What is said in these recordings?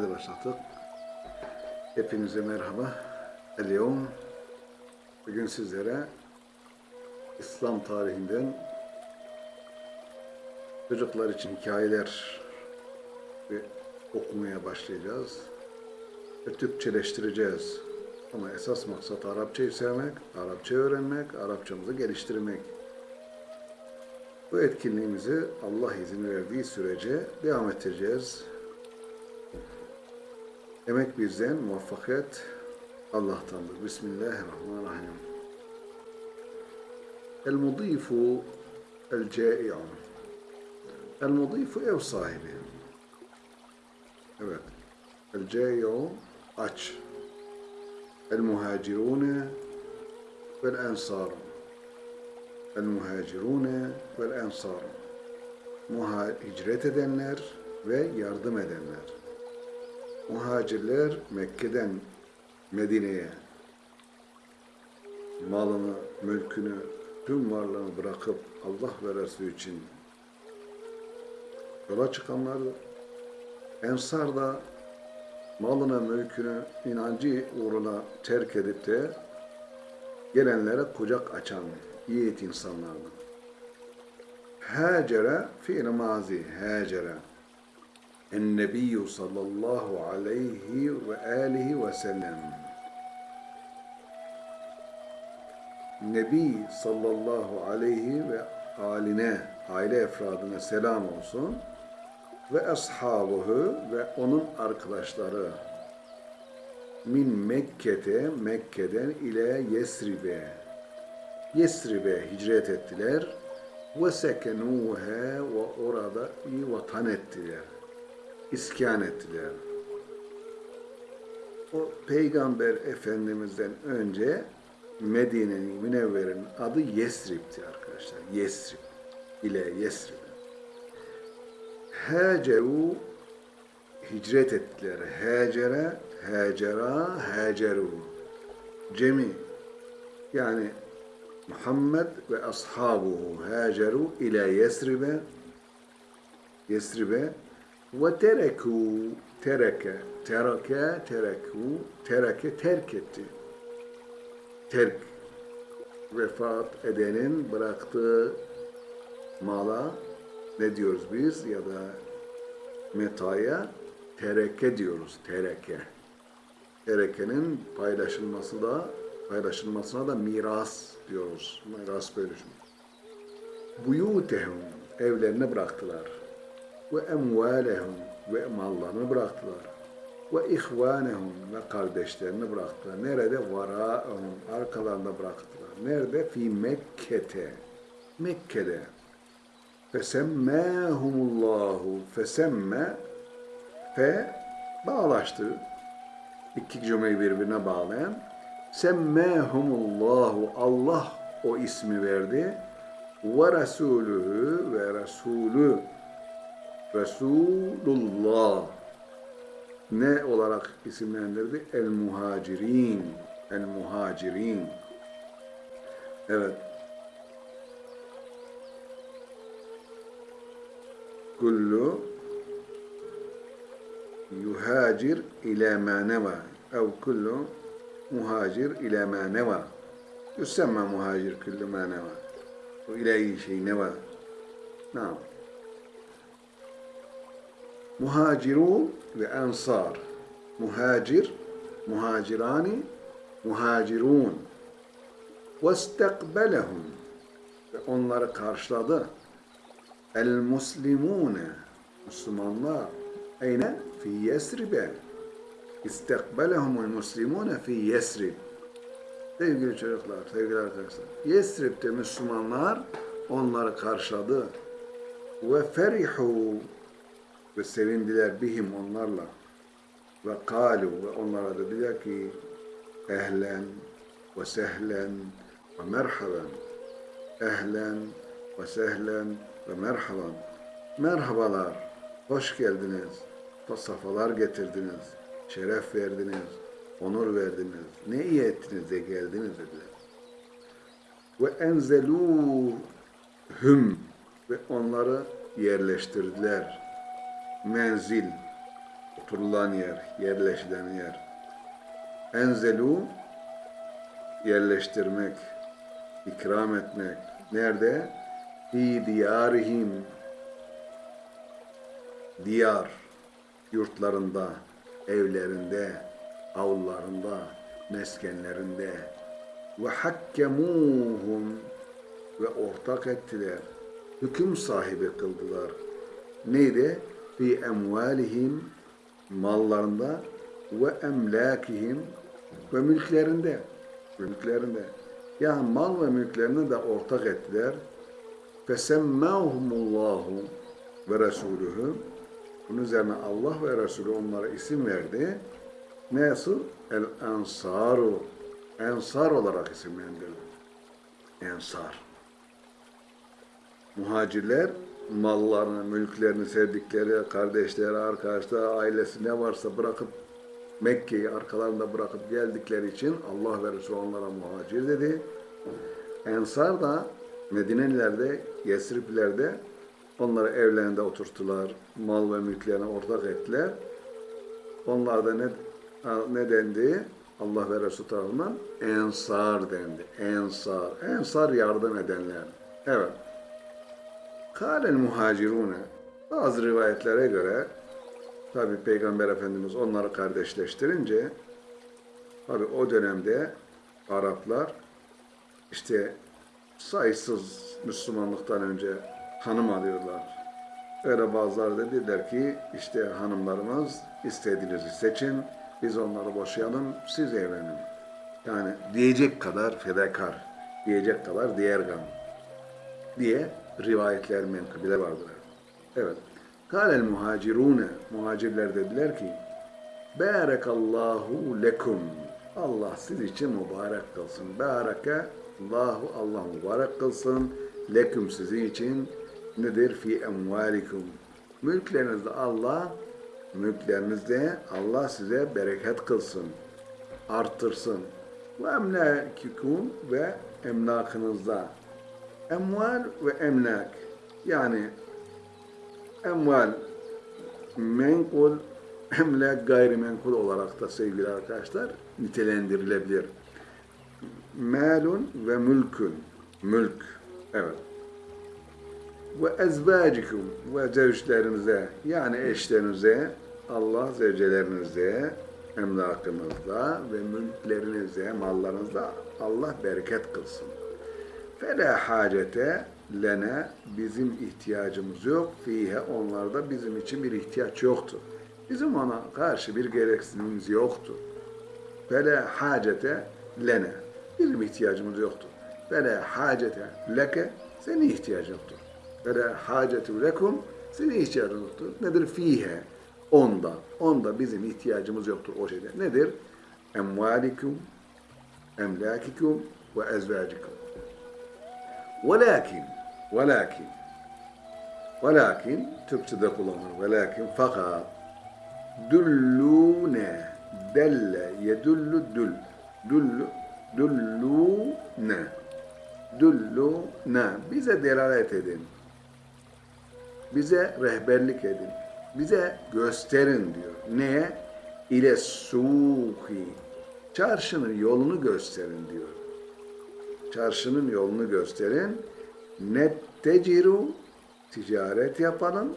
Hadi başladık. Hepinize merhaba. Eliyom. Bugün sizlere İslam tarihinden çocuklar için hikayeler ve okumaya başlayacağız. Ve Türkçeleştireceğiz. Ama esas maksat Arapçayı sevmek, Arapça öğrenmek, Arapçamızı geliştirmek. Bu etkinliğimizi Allah izin verdiği sürece devam ettireceğiz. Emek bizden, muvaffakiyet Allah'tandır. Bismillahirrahmanirrahim. El-mudifu el-câi'u. El-mudifu ev sahibi. Evet. El-câi'u aç. El-muhacirûne vel-ensâr. El-muhacirûne vel-ensâr. Muha- Hicret edenler ve yardım edenler. Muhacirler Mekke'den Medine'ye malını, mülkünü, tüm varlığını bırakıp Allah ve Resulü için yola çıkanlardır. Ensar da malına, mülkünü, inancı uğruna terk edip de gelenlere kucak açan yiğit insanlardır. Hacere fiil mazi, hacere. النبي صلى الله عليه وآله وسلم Nebi sallallahu aleyhi ve aline, aile efradına selam olsun ve ashabuhu ve onun arkadaşları min Mekke'te, Mekke'den ile Yesrib'e Yesrib'e hicret ettiler ve sekenuhe ve orada iyi vatan ettiler iskan ettiler. O Peygamber Efendimiz'den önce Medine'nin Münevver'in adı Yesrib'ti arkadaşlar. Yesrib ile Yesrib. Haceru hicret ettiler. Hacere, hacera, haceru. Cemi yani Muhammed ve ashabuhu haceru ile Yesrib'e Yesrib'e ve tereku tereke tereke tereku tereke terk etti. Terk vefat edenin bıraktığı mala ne diyoruz biz ya da metaya tereke diyoruz. Tereke. Terekenin paylaşılması da paylaşılmasına da miras diyoruz. Miras bölüşümü. Buyutehum evlerini bıraktılar ve emvalehum ve mallarını bıraktılar. Ve ihvanehum ve kardeşlerini bıraktılar. Nerede? Varaehum arkalarında bıraktılar. Nerede? Fi Mekke'te. Mekke'de. Fesemmâhumullahu fesemme fe bağlaştı. İki cümleyi birbirine bağlayan. Semmâhumullahu Allah o ismi verdi. Ve Resulühü ve Resulü Resulullah ne olarak isimlendirdi? El muhacirin. El muhacirin. Evet. Kullu yuhacir ila ma neva ev kullu muhacir ila ma neva yusemma muhacir kullu ma neva o ilahi şey neva Naam Muhacirun ve ensar. Muhacir, muhacirani, muhacirun. وَاسْتَقْبَلَهُمْ Ve onları karşıladı. El-muslimune Müslümanlar. Eyne? Fi Yesrib'e. İstekbelehumul muslimune fi Yesrib. Sevgili çocuklar, sevgili arkadaşlar. Yesrib'de Müslümanlar onları karşıladı. Ve ferihu ve sevindiler bihim onlarla. Ve kalu ve onlara dediler ki ehlen ve sehlen ve merhaben. Ehlen ve sehlen ve merhaban. Merhabalar, hoş geldiniz, safalar getirdiniz, şeref verdiniz, onur verdiniz. Ne iyi ettiniz de geldiniz dediler. Ve enzelûhüm ve onları yerleştirdiler. Menzil, oturulan yer, yerleşilen yer. Enzelu yerleştirmek, ikram etmek. Nerede? Fi diyarihim diyar yurtlarında, evlerinde, avlularında, meskenlerinde ve hakkemuhum ve ortak ettiler. Hüküm sahibi kıldılar. Neydi? Fi emvalihim mallarında ve emlakihim ve mülklerinde. Mülklerinde. Yani mal ve mülklerini de ortak ettiler. Fesemmâhumullahu ve Resulühü bunun üzerine Allah ve Resulü onlara isim verdi. Nasıl? El Ensaru. Ensar olarak isimlendirdi. Ensar. Muhacirler mallarını, mülklerini, sevdikleri, kardeşleri, arkadaşları, ailesi ne varsa bırakıp Mekke'yi arkalarında bırakıp geldikleri için Allah ve Resulü onlara muhacir dedi. Ensar da Medinelilerde, Yesriplerde onları evlerinde oturttular. Mal ve mülklerine ortak ettiler. Onlar da ne, ne dendi? Allah ve Resulü tarafından ensar dendi. Ensar. Ensar yardım edenler. Evet. Kâlel muhacirune. Bazı rivayetlere göre tabi Peygamber Efendimiz onları kardeşleştirince tabi o dönemde Araplar işte sayısız Müslümanlıktan önce hanım alıyorlar. Öyle bazıları da dediler ki işte hanımlarımız istediğinizi seçin, biz onları boşayalım, siz evlenin. Yani diyecek kadar fedakar, diyecek kadar diğergam diye rivayetler menkıbeler vardır. Evet. Kâlel muhacirûne, muhacirler dediler ki, Bârekallahu lekum. Allah siz için mübarek kılsın. Bâreke Allahu Allah mübarek kılsın. Leküm sizin için nedir? Fi emvalikum. Mülklerinizde Allah, mülklerinizde Allah size bereket kılsın. Arttırsın. Ve emlakikum ve emlakınızda. Emval ve emlak. Yani emval menkul, emlak gayrimenkul olarak da sevgili arkadaşlar nitelendirilebilir. Malun ve mülkün. Mülk. Evet. Ve ezvacikum ve zevçlerinize yani eşlerinize Allah zevcelerinize emlakınızda ve mülklerinize, mallarınızda Allah bereket kılsın. Fela hacete lene bizim ihtiyacımız yok. Fihe onlarda bizim için bir ihtiyaç yoktu. Bizim ona karşı bir gereksinimimiz yoktu. Fela hacete lene bizim ihtiyacımız yoktu. Fela hacete leke senin ihtiyacın yoktur. Fela hacetu lekum senin ihtiyacın yoktur. Nedir? Fihe onda. Onda bizim ihtiyacımız yoktur o şeyde. Nedir? Emvalikum, emlakikum ve ezvacikum. Velakin, velakin, velakin, Türkçe'de kullanılır. Velakin, fakat, düllûne, delle, yedullu dül, düllü, düllûne, düllûne, bize delalet edin, bize rehberlik edin, bize gösterin diyor. Neye? İle suhi, çarşının yolunu gösterin diyor çarşının yolunu gösterin. Netteciru ticaret yapalım,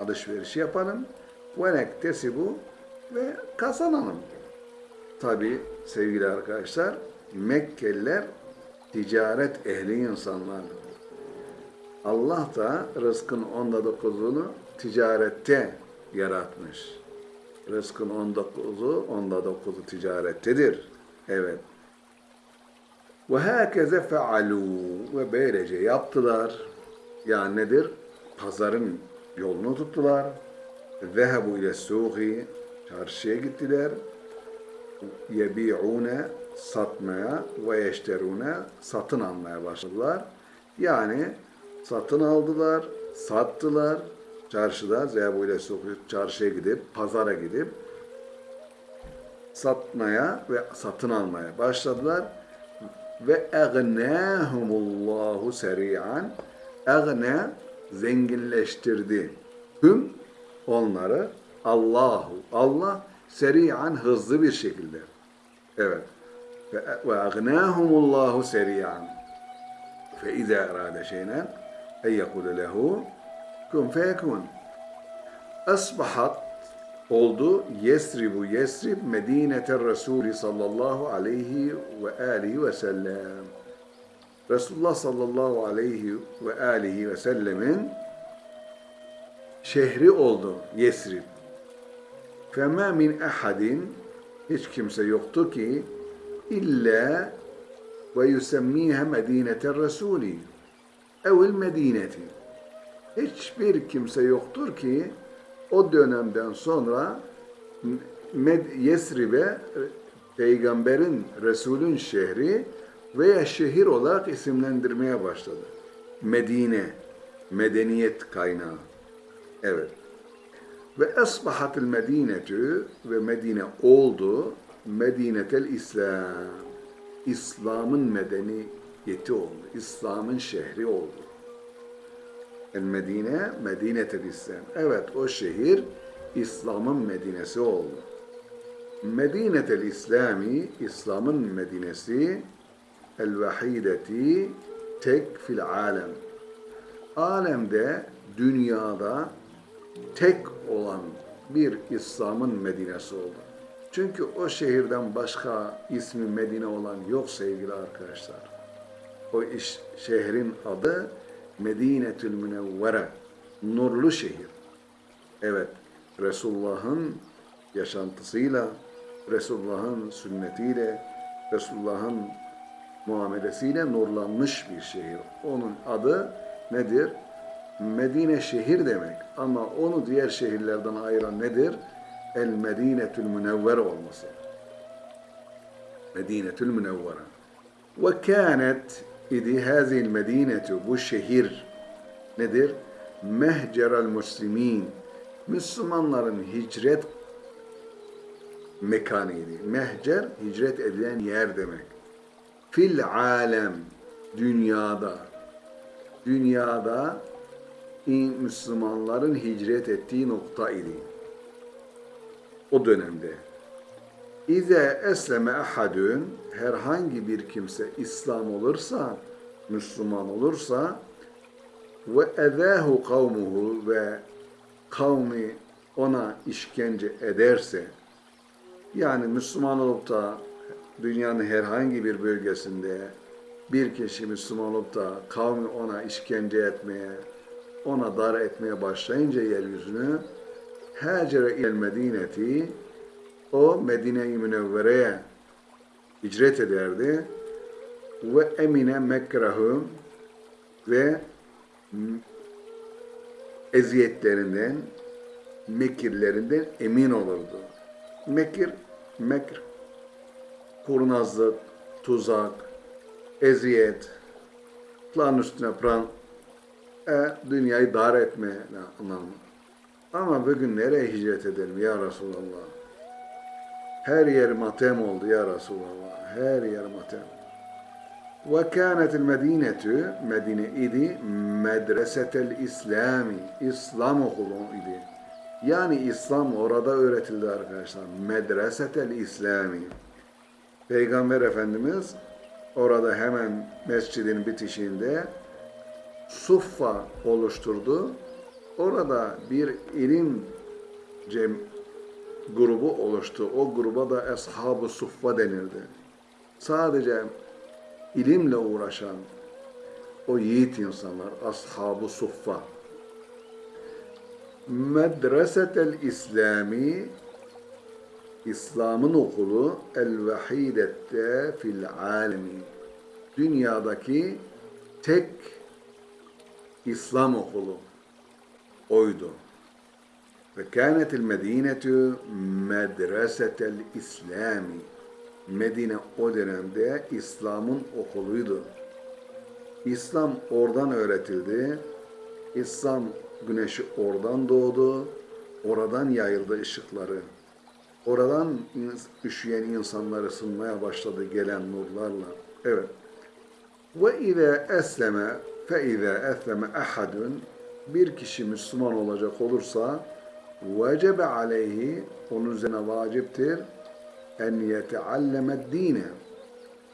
alışveriş yapalım. Ve nektesibu ve kazanalım. Tabi sevgili arkadaşlar Mekkeliler ticaret ehli insanlar. Allah da rızkın onda dokuzunu ticarette yaratmış. Rızkın on dokuzu, onda dokuzu ticarettedir. Evet. Ve hâkeze fealû ve böylece yaptılar. Yani nedir? Pazarın yolunu tuttular. Zehebu ile suhi çarşıya gittiler. Yebi'une satmaya ve yeşterune satın almaya başladılar. Yani satın aldılar, sattılar. Çarşıda zehebu ile suhi çarşıya gidip, pazara gidip satmaya ve satın almaya başladılar ve egnâhumullahu seri'an egne zenginleştirdi. Hüm onları Allahu. Allah seri'an hızlı bir şekilde. Evet. Ve, agnahumullahu seri'an. Fe izâ erâde şeynen en yekule lehu kun feyekun. Asbahat oldu Yesribu Yesrib Medinete Resulü sallallahu aleyhi ve alihi ve sellem. Resulullah sallallahu aleyhi ve alihi ve sellemin şehri oldu Yesrib. Fema min ahadin hiç kimse yoktu ki illa ve yusemmiha Medinete Resulü evil Medineti. Hiçbir kimse yoktur ki o dönemden sonra Med- Yesrib'e peygamberin, Resulün şehri veya şehir olarak isimlendirmeye başladı. Medine, medeniyet kaynağı. Evet. Ve esbahatil medinetü ve Medine oldu Medinetel İslam. İslam'ın medeniyeti oldu. İslam'ın şehri oldu. El Medine, Medinetel İslam. Evet o şehir İslam'ın Medinesi oldu. Medinetel İslami, İslam'ın Medinesi, el vahideti tek fil alem. Alemde, dünyada tek olan bir İslam'ın Medinesi oldu. Çünkü o şehirden başka ismi Medine olan yok sevgili arkadaşlar. O iş, şehrin adı Medinetül Münevvere, nurlu şehir. Evet, Resulullah'ın yaşantısıyla, Resulullah'ın sünnetiyle, Resulullah'ın muamelesiyle nurlanmış bir şehir. Onun adı nedir? Medine şehir demek. Ama onu diğer şehirlerden ayıran nedir? El Medinetül Münevvere olması. Medinetül Münevvere. Ve kânet idi hazil medinetu bu şehir nedir? Mehcerel muslimin Müslümanların hicret mekanıydı. Mehcer hicret edilen yer demek. Fil alem dünyada dünyada Müslümanların hicret ettiği nokta idi. O dönemde. İze esleme ahadun herhangi bir kimse İslam olursa, Müslüman olursa ve ezahu kavmuhu ve kavmi ona işkence ederse yani Müslüman olup da dünyanın herhangi bir bölgesinde bir kişi Müslüman olup da kavmi ona işkence etmeye, ona dar etmeye başlayınca yeryüzünü Hacere il Medineti o Medine-i Münevvere'ye hicret ederdi ve emine mekrahum ve eziyetlerinden, mekirlerinden emin olurdu. Mekir, mekr, kurnazlık, tuzak, eziyet, plan üstüne plan, e, dünyayı dar etme anlamı. Ama bugün nereye hicret edelim ya Resulallah? Her yer matem oldu ya Resulallah. Her yer matem. Ve kânetil medînetü Medine idi medresetel İslami. İslam okulu idi. Yani İslam orada öğretildi arkadaşlar. Medresetel İslami. Peygamber Efendimiz orada hemen mescidin bitişinde suffa oluşturdu. Orada bir ilim cem grubu oluştu. O gruba da Ashab-ı Suffa denirdi. Sadece ilimle uğraşan o yiğit insanlar, Ashab-ı Suffa. Medresetel İslami İslam'ın okulu el vahidette fil alemi. Dünyadaki tek İslam okulu oydu. Ve kânetil medinetu medresetel İslami. Medine o dönemde İslam'ın okuluydu. İslam oradan öğretildi. İslam güneşi oradan doğdu. Oradan yayıldı ışıkları. Oradan üşüyen insanlar ısınmaya başladı gelen nurlarla. Evet. Ve izâ esleme fe izâ esleme ahadun bir kişi Müslüman olacak olursa vecebe aleyhi onun üzerine vaciptir en yetealleme dine.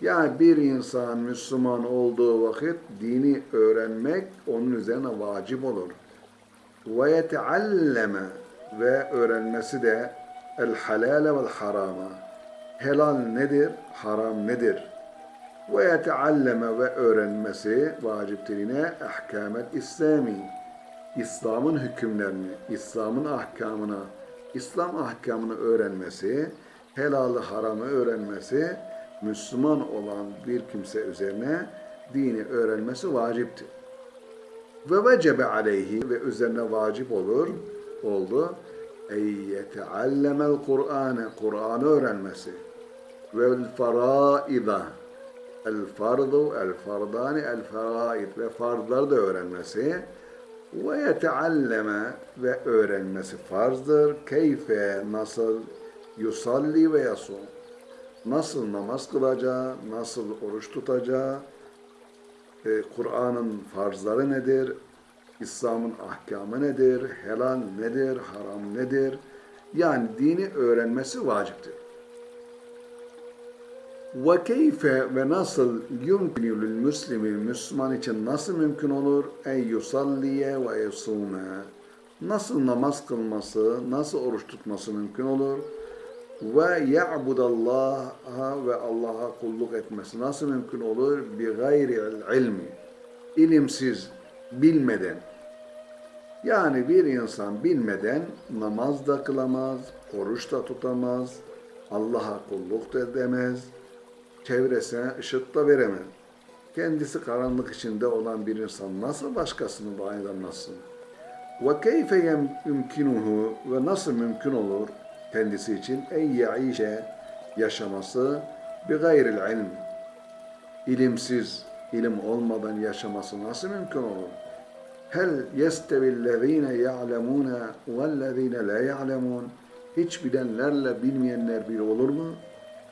Yani bir insan Müslüman olduğu vakit dini öğrenmek onun üzerine vacip olur. Ve yetealleme ve öğrenmesi de el halale vel harama. Helal nedir, haram nedir? Ve yetealleme ve öğrenmesi vaciptir yine ahkamet İslami. İslam'ın hükümlerini, İslam'ın ahkamına, İslam ahkamını öğrenmesi, helalı haramı öğrenmesi, Müslüman olan bir kimse üzerine dini öğrenmesi vaciptir. Ve vecebe aleyhi ve üzerine vacip olur, oldu. Ey yeteallemel Kur'ane, Kur'an'ı öğrenmesi. Ve faraida, el fardu, el fardani, el faraid ve farzları da öğrenmesi ve yetealleme ve öğrenmesi farzdır. Keyfe nasıl yusalli ve yasum. Nasıl namaz kılacağı, nasıl oruç tutacağı, e, Kur'an'ın farzları nedir, İslam'ın ahkamı nedir, helal nedir, haram nedir? Yani dini öğrenmesi vaciptir. Ve keyfe ve nasıl yumkinu lil muslimi Müslüman için nasıl mümkün olur? en yusalliye ve yasume nasıl namaz kılması, nasıl oruç tutması mümkün olur? ve ya'budallaha ve Allah'a kulluk etmesi nasıl mümkün olur? bi gayri ilmi ilimsiz, bilmeden. Yani bir insan bilmeden namaz da kılamaz, oruç da tutamaz, Allah'a kulluk da edemez, çevresine ışık da veremez. Kendisi karanlık içinde olan bir insan nasıl başkasını aydınlatsın? Ve keyfe yumkinuhu ve nasıl mümkün olur kendisi için en yaişe yaşaması bi gayril ilm ilimsiz, ilim olmadan yaşaması nasıl mümkün olur? Hel yestevillezine ya'lemune vellezine la ya'lemun hiç bilenlerle bilmeyenler bir olur mu?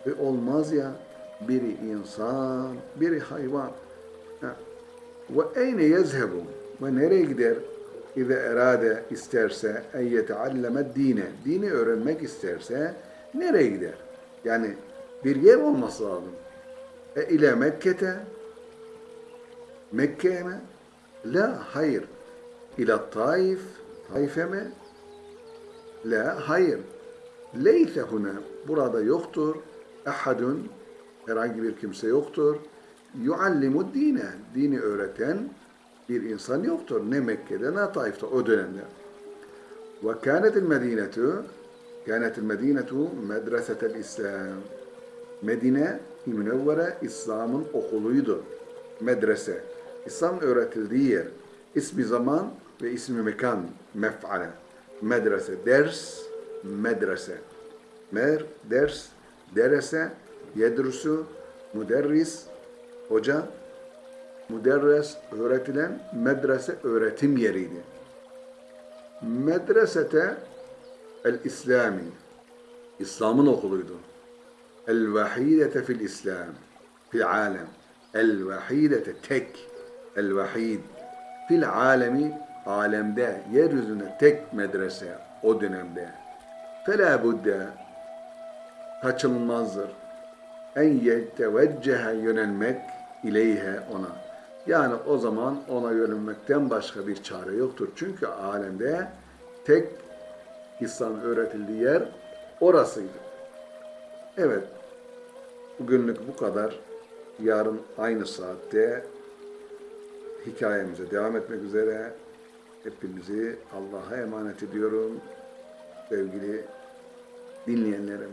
E olmaz ya biri insan, biri hayvan. Ha. Ve eyne yezhebu ve nereye gider? İze erade isterse en yetealleme dine. Dini öğrenmek isterse nereye gider? Yani bir yer olması lazım. E ile Mekke'te Mekke'ye mi? La, hayır. İla Taif, Taif'e mi? La, hayır. Leyse huna, burada yoktur. Ahadun, herhangi bir kimse yoktur. Yuallimu dine, dini öğreten bir insan yoktur. Ne Mekke'de ne Taif'te o dönemde. Ve kânetil medinetu, kânetil medinetu medresetel İslam. Medine, Münevvere İslam'ın okuluydu. Medrese. İslam öğretildiği yer. İsmi zaman ve ismi mekan. Mef'ale. Medrese. Ders, medrese. Mer, ders, derese, yedrusu, müderris, hoca, müderres, öğretilen, medrese, öğretim yeriydi. Medresete el-İslami, İslam'ın okuluydu. El-vahidete fil İslam, fil alem. El-vahidete tek, el-vahid. Fil alemi, alemde, yeryüzünde tek medrese o dönemde. Fela budde, kaçınılmazdır. En yeteveccehe yönelmek ileyhe ona. Yani o zaman ona yönelmekten başka bir çare yoktur. Çünkü alemde tek İslam öğretildiği yer orasıydı. Evet, bugünlük bu kadar. Yarın aynı saatte hikayemize devam etmek üzere hepinizi Allah'a emanet ediyorum sevgili dinleyenlerim.